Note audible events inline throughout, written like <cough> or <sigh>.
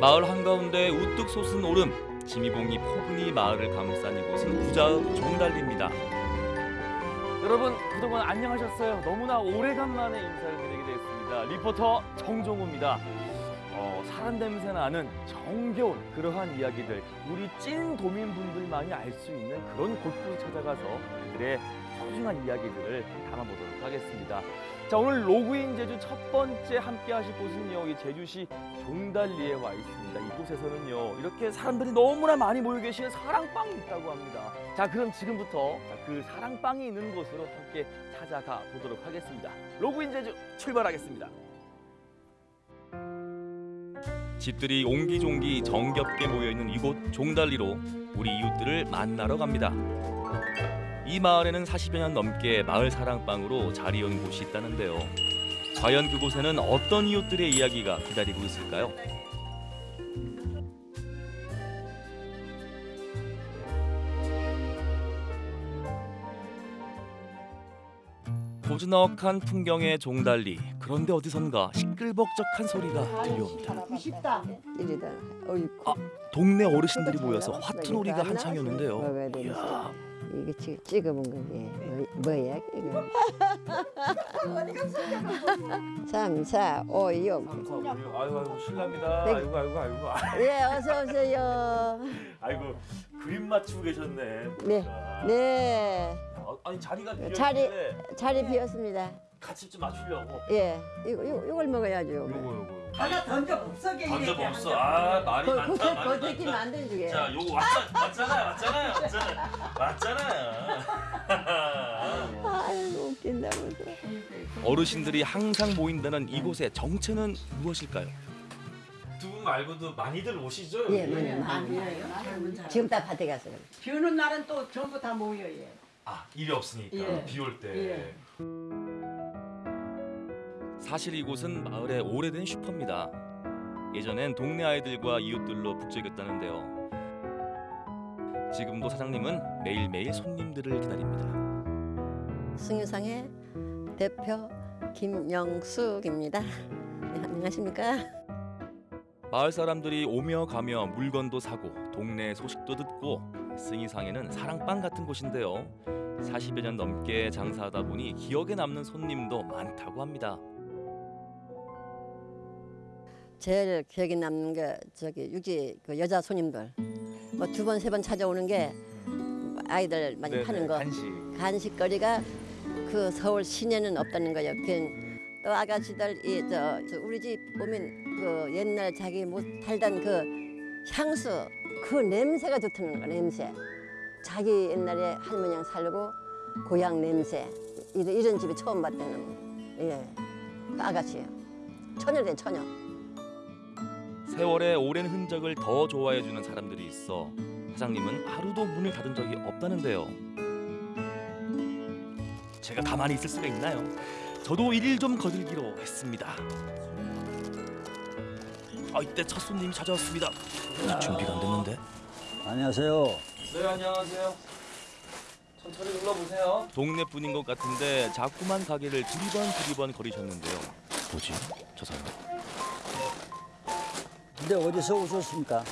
마을 한가운데 우뚝 솟은 오름, 지미봉이 포근히 마을을 감싼 이곳은 부자읍 종달리입니다. 여러분 그동안 안녕하셨어요. 너무나 오래간만에 인사를 드리게 되었습니다. 리포터 정종우입니다. 어, 사람 냄새 나는 정겨운 그러한 이야기들, 우리 찐 도민분들만이 알 수 있는 그런 곳곳을 찾아가서 그들의 소중한 이야기들을 담아보도록 하겠습니다. 자 오늘 로그인 제주 첫 번째 함께 하실 곳은요 이 제주시 종달리에 와 있습니다. 이곳에서는요 이렇게 사람들이 너무나 많이 모여 계시는 사랑방이 있다고 합니다. 자 그럼 지금부터 자, 그 사랑방이 있는 곳으로 함께 찾아가 보도록 하겠습니다. 로그인 제주 출발하겠습니다. 집들이 옹기종기 정겹게 모여 있는 이곳 종달리로 우리 이웃들을 만나러 갑니다. 이 마을에는 40여 년 넘게 마을 사랑방으로 자리온 곳이 있다는데요. 과연 그곳에는 어떤 이웃들의 이야기가 기다리고 있을까요? 고즈넉한 풍경의 종달리 그런데 어디선가 시끌벅적한 소리가 들려옵니다. 쉽다. 이리다. 어이구. 아, 동네 어르신들이 모여서 화투놀이가 안 한창이었는데요. 이야, 이게 지- 찍어본 거지. 뭐, 뭐야 이거? <laughs> 삼사 오육. 아이고 아이고 실례합니다. 네. 아이고 아이고 아이고. 예, 어서 오세요. 아이고 그림 맞추고 계셨네. 네. 네. 아, 아니 자리가 비었는데 자리- 자리 비었습니다. 같이 좀 맞추려고. 예, 이거 이거 이걸 먹어야죠. 요거 요거. 하나 던져 복석에 던져 없어. 아 말이 거 많다. 거 말이 거기 많다. 만든 주게. 자 요거 왔잖아 왔잖아요 왔잖아요 왔잖아요 왔잖아요. <laughs> 아이고 웃긴다 보다. 어르신들이 항상 모인다는 이곳의 정체는 무엇일까요? 두 분 말고도 많이들 오시죠? 예, 많이 많이. 지금 다 밭에 가서. 비 오는 날은 또 전부 다 모여 예. 아 일이 없으니까 예. 비올 때. 예. 사실 이곳은 마을의 오래된 슈퍼입니다. 예전엔 동네 아이들과 이웃들로 북적였다는데요. 지금도 사장님은 매일매일 손님들을 기다립니다. 승유상의 대표 김영숙입니다. 네, 안녕하십니까? 마을 사람들이 오며 가며 물건도 사고 동네 소식도 듣고 승이상에는 사랑방 같은 곳인데요. 40여 년 넘게 장사하다 보니 기억에 남는 손님도 많다고 합니다. 제일 기억에 남는 게 저기 육지 그 여자 손님들 뭐 두 번 세 번 찾아오는 게 아이들 많이 파는 거 간식. 간식거리가 그 서울 시내는 없다는 거예요. 그또 아가씨들 이저 저 우리 집 오면 그 옛날 자기 못 살던 그 향수 그 냄새가 좋다는 거 냄새. 자기 옛날에 할머니랑 살고 고향 냄새 이런, 이런 집이 처음 봤다는 예. 그 아가씨예요. 처녀래 처녀. 세월의 오랜 흔적을 더 좋아해주는 사람들이 있어 사장님은 하루도 문을 닫은 적이 없다는데요. 제가 가만히 있을 수가 있나요? 저도 일일 좀 거들기로 했습니다. 아 이때 첫 손님이 찾아왔습니다. 아직 준비가 안 됐는데. 안녕하세요. 네 안녕하세요. 천천히 눌러보세요. 동네 분인 것 같은데 자꾸만 가게를 두리번 두리번 거리셨는데요. 뭐지? 저 사람. 근데 어디서 오셨습니까?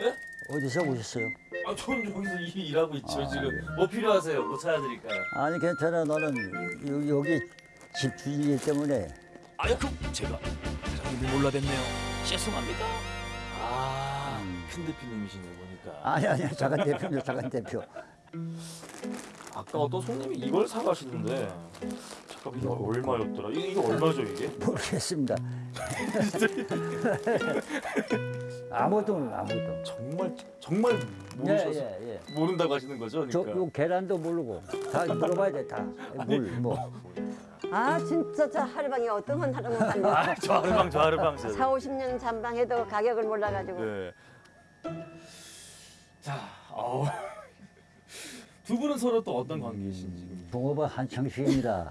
예? 어디서 오셨어요? 아, 저는 여기서 일, 일하고 있죠 아, 지금. 네. 뭐 필요하세요? 뭐 찾아드릴까요? 아니 괜찮아. 너는 여- 여기 집 주인이기 때문에 아유, 그 제가 몰라뵀네요. 죄송합니다. 아, 음. 큰 대표님이시네 보니까. 아니 아니 작은 대표입니다. 작은 대표. 아까 어떤 손님이 이걸 사가시는데 잠깐 이게 얼마였더라? 이게, 이게 얼마죠 이게? 모르겠습니다. <laughs> 아무도 아무도. 정말 정말 모르셔서 예 예 예. 모른다고 하시는 거죠? 저 그러니까. 요 계란도 모르고 다 물어봐야 돼 다. 물 뭐. 아 진짜 저 하루방이 어떤 건 하루만 <laughs> 살려. 아, 저 하루방 저 하루방. 4, 50년 잠방해도 가격을 몰라가지고 네. 자, 아우. <laughs> 두 분은 서로 또 어떤 관계이신지. 종업원 한창식입니다.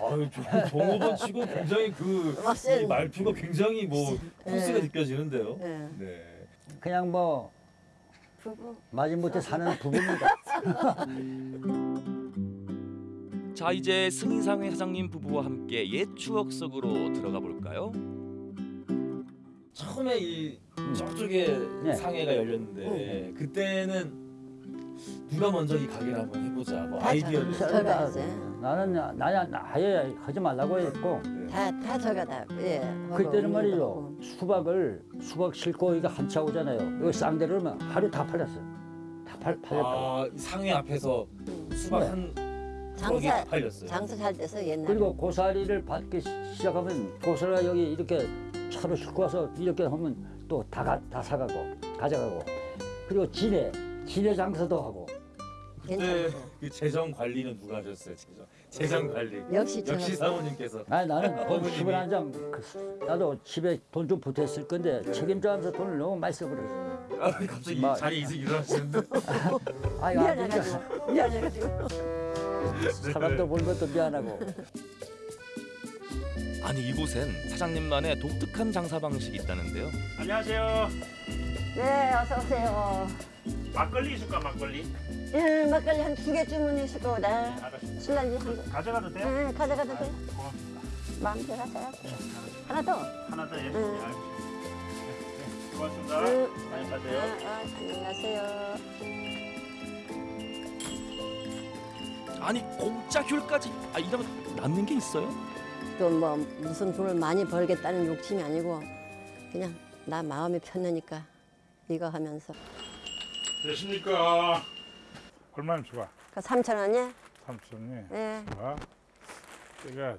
아유, <laughs> 종- 종업원 치고 굉장히 그. 이 말투가 굉장히 뭐 포스가 네. 느껴지는데요. 네. 네. 그냥 뭐 부부 마지못해 사는 부부입니다. 자, 이제 승인상회 사장님 부부와 함께 옛 추억 속으로 들어가 볼까요? 처음에 이 저쪽에 네. 상회가 열렸는데 그때는 누가 먼저 이 가게를 한번 해보자 뭐 아이디어를 저- 저가 했어요. 나는 나는 아예 하지 말라고 했고 다, 다 저가 다, 예. 그때는 말이죠. 수박을 수박 싣고 이거 한차 오잖아요. 이거 쌍대를 하면 하루 다 팔렸어요. 다 팔, 팔렸다고. 아, 이 상회 앞에서 수박 네. 한 장사, 팔렸어요. 장사 잘 돼서 옛날에. 그리고 고사리를 받기 시작하면 고사리가 여기 이렇게 차로 싣고 와서 이렇게 하면 또다다 사가고 가져가고 그리고 진해 진해 장사도 하고 그때. 그 재정 관리는 누가 하셨어요? 재정 재정 관리. 역시 저 역시 사모님께서 아니 나는 <laughs> 돈 어머님이. 10원 한장 나도 집에 돈 좀 보탰을 건데 책임져하면서 돈을 너무 많이 써버렸어. 아, 갑자기 마- 자리 이승 일어나시는데 아유 아니니까 미안해가지고. 미안해가지고. 사람들 보는 것도 미안하고 아니 이곳엔 사장님만의 독특한 장사 방식이 있다는데요. 안녕하세요. 네, 어서 오세요. 막걸리 있을까 막걸리? 예, 막걸리 한 두 개 주문하실 거다. 알았습니다. 술란지 한 개. 가져가도 돼요? 네, 가져가도 돼. 고맙습니다. 마음대로 하세요. 하나 더. 하나 더 예. 응. 네, 알겠습니다. 네, 고맙습니다. 응. 많이 아, 가세요. 아, 안녕하세요. 아니 공짜 귤까지 아 이러면 남는 게 있어요? 또 뭐 무슨 돈을 많이 벌겠다는 욕심이 아니고 그냥 나 마음이 편하니까 이거 하면서. 되십니까? 얼마나 좋아? 그 3천 원이야? 삼촌이. 예. 좋아. 제가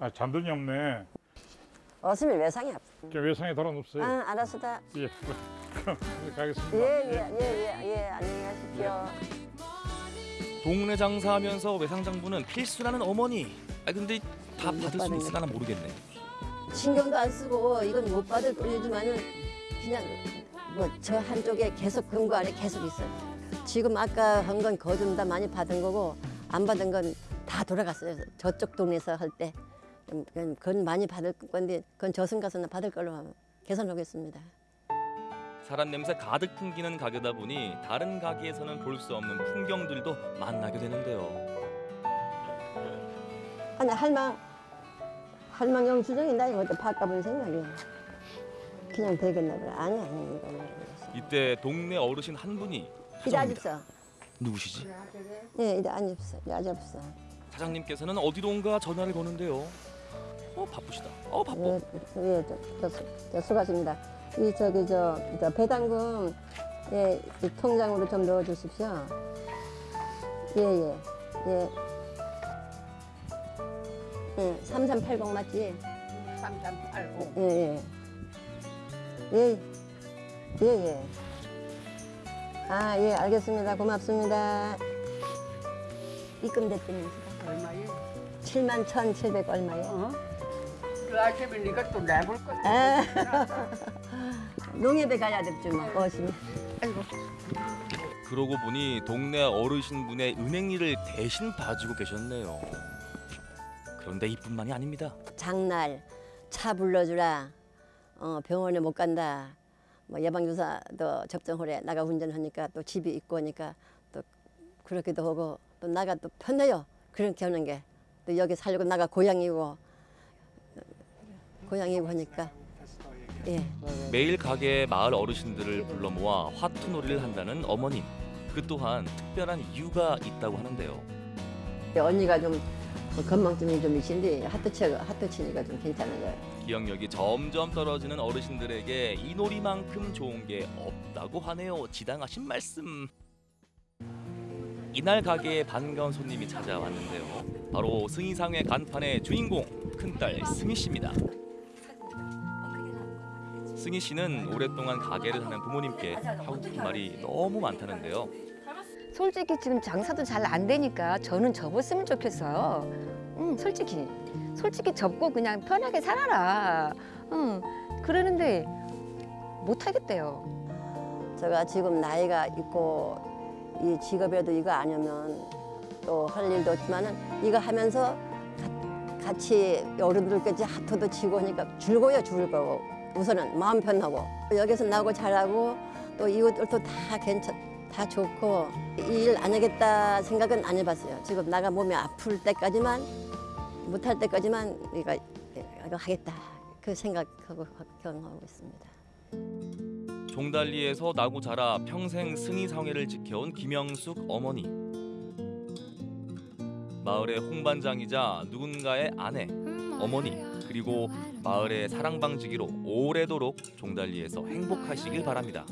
아 잔돈이 없네. 어슴이 외상이 없어. 저 외상에 돌아놓으세요. 아, 알았어 다. 예. <laughs> 그럼 가겠습니다. 예, 예, 예, 예, 예. 안녕히 가십시오. 동네 장사하면서 외상장부는 필수라는 어머니. 아 근데 다 못 받을 수 받은 있을까나 모르겠네. 신경도 안 쓰고 이건 못 받을 돈이지만은 그냥 뭐 저 한쪽에 계속 금고 안에 계속 있어요. 지금 아까 한 건 거좀 다 많이 받은 거고 안 받은 건 다 돌아갔어요. 저쪽 동네에서 할 때. 음, 그건, 그건 많이 받을 건데 그건 저승 가서는 받을 걸로 계산하겠습니다. 사람 냄새 가득 풍기는 가게다 보니 다른 가게에서는 볼 수 없는 풍경들도 만나게 되는데요. 아니 할망 할망 영수증이 나 이것도 바꿔본 생각이야. 그냥 되겠나 보다. 아니 아니 이거 이때 동네 어르신 한 분이 이제 찾아옵니다. 아집서. 누구시지? 예, 이제 아집서. 이제 아집서. 사장님께서는 어디론가 전화를 거는데요. 어 바쁘시다. 어 바빠. 예, 예, 저, 저, 수- 저 수고하십니다. 이 저기 저, 저 배당금 예, 이 통장으로 좀 넣어 주십시오. 예, 예. 예. 예, 3380 맞지? 3380. 예, 예. 예. 예, 예. 아, 예, 알겠습니다. 고맙습니다. 입금됐더니 얼마예요? 7만 1,700 얼마예요? 어? 그 아침에 네가 또 내볼 거. 아, 농협에 가야 뭐, 거시면. 아이고. 그러고 보니 동네 어르신분의 은행 일을 대신 봐주고 계셨네요. 그런데 이뿐만이 아닙니다. 장날 차 불러주라. 어, 병원에 못 간다. 뭐 예방주사도 접종하래. 나가 운전하니까 또 집이 있고 하니까 또 그렇기도 하고 또 나가 또 편해요. 그렇게 하는 게. 또 여기 살고 나가 고향이고 고향이고 하니까 예. 매일 가게에 마을 어르신들을 불러 모아 화투놀이를 한다는 어머님. 그 또한 특별한 이유가 있다고 하는데요. 언니가 좀뭐 건망증이 좀 있신데 하트 치 하트 치니까 좀 괜찮아요. 기억력이 점점 떨어지는 어르신들에게 이 놀이만큼 좋은 게 없다고 하네요. 지당하신 말씀. 이날 가게에 반가운 손님이 찾아왔는데요. 바로 승희상의 간판의 주인공 큰딸 승희 씨입니다. 승희 씨는 오랫동안 가게를 하는 부모님께 하고 싶은 말이 너무 많다는데요. 솔직히 지금 장사도 잘 안 되니까 저는 접었으면 좋겠어요. 응, 솔직히. 솔직히 접고 그냥 편하게 살아라. 응, 그러는데 못 하겠대요. 제가 지금 나이가 있고 이 직업에도 이거 아니면 또 할 일도 없지만은 이거 하면서 가- 같이 어른들까지 하트도 치고 하니까 즐거워요 즐거워 우선은 마음 편하고 여기서 나고 잘하고 또 이웃들도 다 괜찮 다 좋고 이일안 하겠다 생각은 안 해봤어요 지금 나가 몸이 아플 때까지만 못할 때까지만 이거 이거 하겠다 그 생각하고 걱정하고 있습니다. 종달리에서 나고 자라 평생 승희상회를 지켜온 김영숙 어머니. 마을의 홍반장이자 누군가의 아내, 어머니 그리고 마을의 사랑방지기로 오래도록 종달리에서 행복하시길 바랍니다.